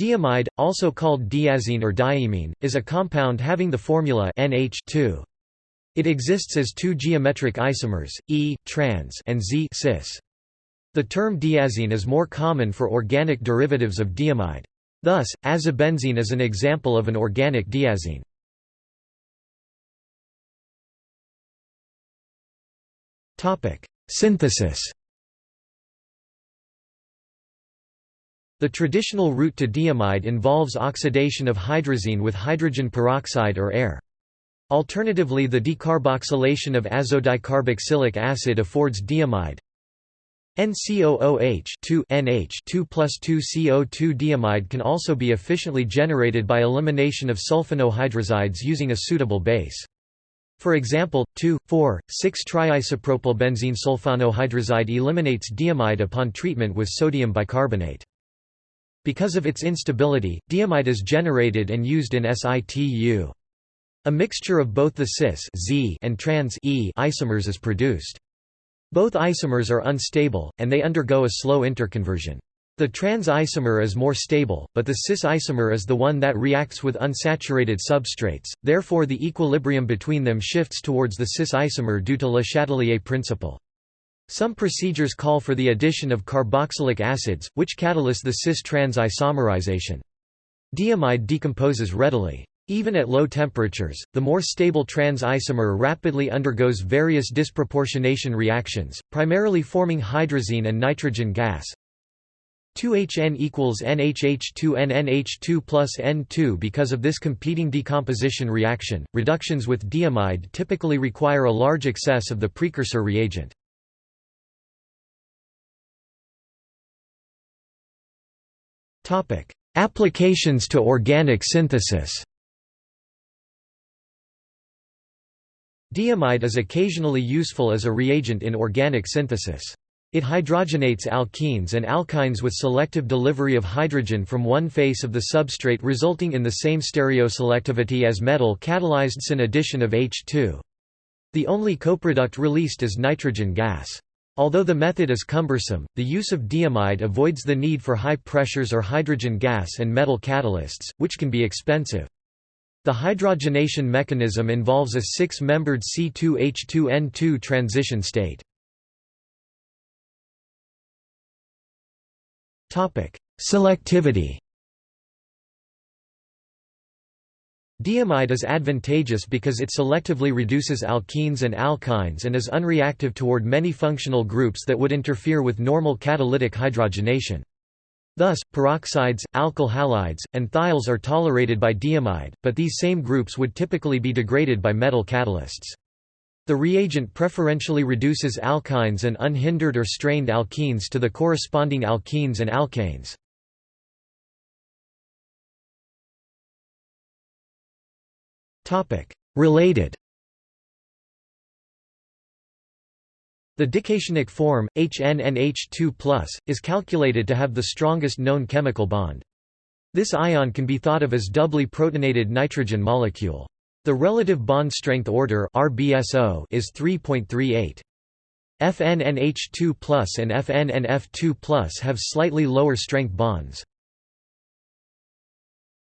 Diimide, also called diazene or diimine, is a compound having the formula NH It exists as two geometric isomers, E, trans and Z cis. The term diazene is more common for organic derivatives of diimide. Thus, azobenzene is an example of an organic diazene. Synthesis The traditional route to diimide involves oxidation of hydrazine with hydrogen peroxide or air. Alternatively the decarboxylation of azodicarboxylic acid affords diimide. NCOOH 2 NH 2 plus 2 CO2 diimide can also be efficiently generated by elimination of sulfonohydrazides using a suitable base. For example, 2,4,6-triisopropylbenzene sulfonohydrazide eliminates diimide upon treatment with sodium bicarbonate. Because of its instability, diimide is generated and used in situ. A mixture of both the cis Z and trans E isomers is produced. Both isomers are unstable, and they undergo a slow interconversion. The trans isomer is more stable, but the cis isomer is the one that reacts with unsaturated substrates, therefore the equilibrium between them shifts towards the cis isomer due to Le Chatelier principle. Some procedures call for the addition of carboxylic acids, which catalyze the cis-trans isomerization. Diimide decomposes readily. Even at low temperatures, the more stable trans isomer rapidly undergoes various disproportionation reactions, primarily forming hydrazine and nitrogen gas. 2HN equals NHH2NNH2 plus N2 Because of this competing decomposition reaction, reductions with diimide typically require a large excess of the precursor reagent. Applications to organic synthesis Diimide is occasionally useful as a reagent in organic synthesis. It hydrogenates alkenes and alkynes with selective delivery of hydrogen from one face of the substrate resulting in the same stereoselectivity as metal catalyzed syn addition of H2. The only coproduct released is nitrogen gas. Although the method is cumbersome, the use of diimide avoids the need for high pressures or hydrogen gas and metal catalysts, which can be expensive. The hydrogenation mechanism involves a six-membered C2H2N2 transition state. Selectivity Diimide is advantageous because it selectively reduces alkenes and alkynes and is unreactive toward many functional groups that would interfere with normal catalytic hydrogenation. Thus, peroxides, alkyl halides, and thiols are tolerated by diimide, but these same groups would typically be degraded by metal catalysts. The reagent preferentially reduces alkynes and unhindered or strained alkenes to the corresponding alkenes and alkanes. Related The dicationic form, HNNH2+, is calculated to have the strongest known chemical bond. This ion can be thought of as doubly protonated nitrogen molecule. The relative bond strength order RBSO is 3.38. FNNH2+ and FNNF2+ have slightly lower strength bonds.